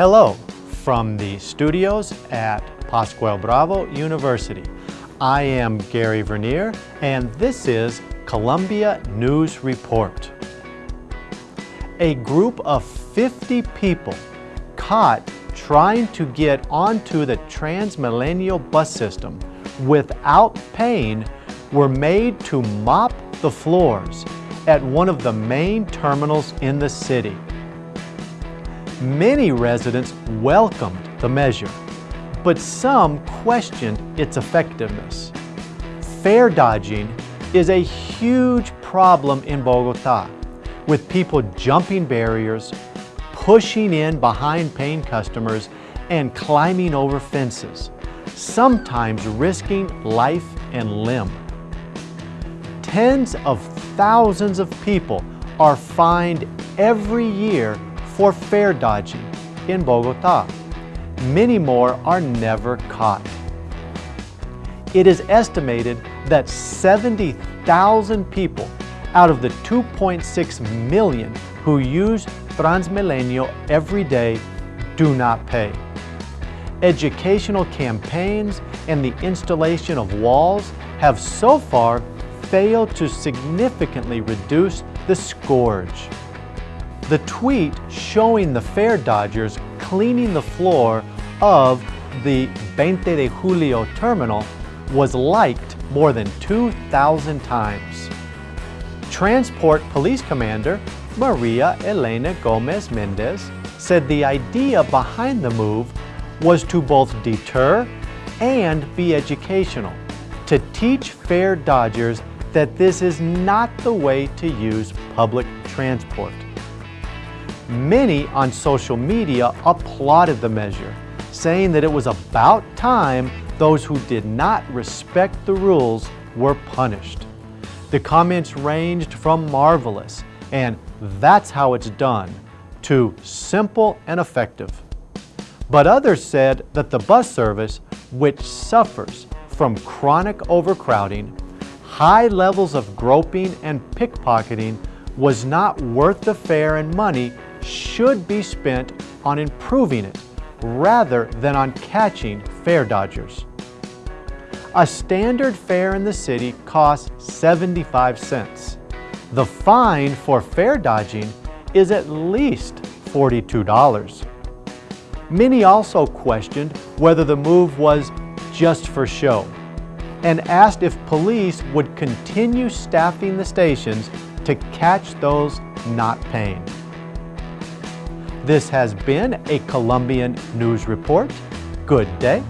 Hello from the studios at Pascual Bravo University. I am Gary Vernier and this is Colombia News Report. A group of 50 people caught trying to get onto the Transmilenio bus system without paying were made to mop the floors at one of the main terminals in the city. Many residents welcomed the measure, but some questioned its effectiveness. Fare dodging is a huge problem in Bogota, with people jumping barriers, pushing in behind paying customers, and climbing over fences, sometimes risking life and limb. Tens of thousands of people are fined every year for fare dodging in Bogota. Many more are never caught. It is estimated that 70,000 people out of the 2.6 million who use Transmilenio every day do not pay. Educational campaigns and the installation of walls have so far failed to significantly reduce the scourge. The tweet showing the fare dodgers cleaning the floor of the 20 de Julio terminal was liked more than 2,000 times. Transport Police Commander Maria Elena Gomez Mendez said the idea behind the move was to both deter and be educational, to teach fare dodgers that this is not the way to use public transport. Many on social media applauded the measure, saying that it was about time those who did not respect the rules were punished. The comments ranged from marvelous and that's how it's done to simple and effective. But others said that the bus service, which suffers from chronic overcrowding, high levels of groping and pickpocketing, was not worth the fare and money should be spent on improving it rather than on catching fare dodgers. A standard fare in the city costs 75 cents. The fine for fare dodging is at least $42. Many also questioned whether the move was just for show and asked if police would continue staffing the stations to catch those not paying. This has been a Colombian News Report. Good day.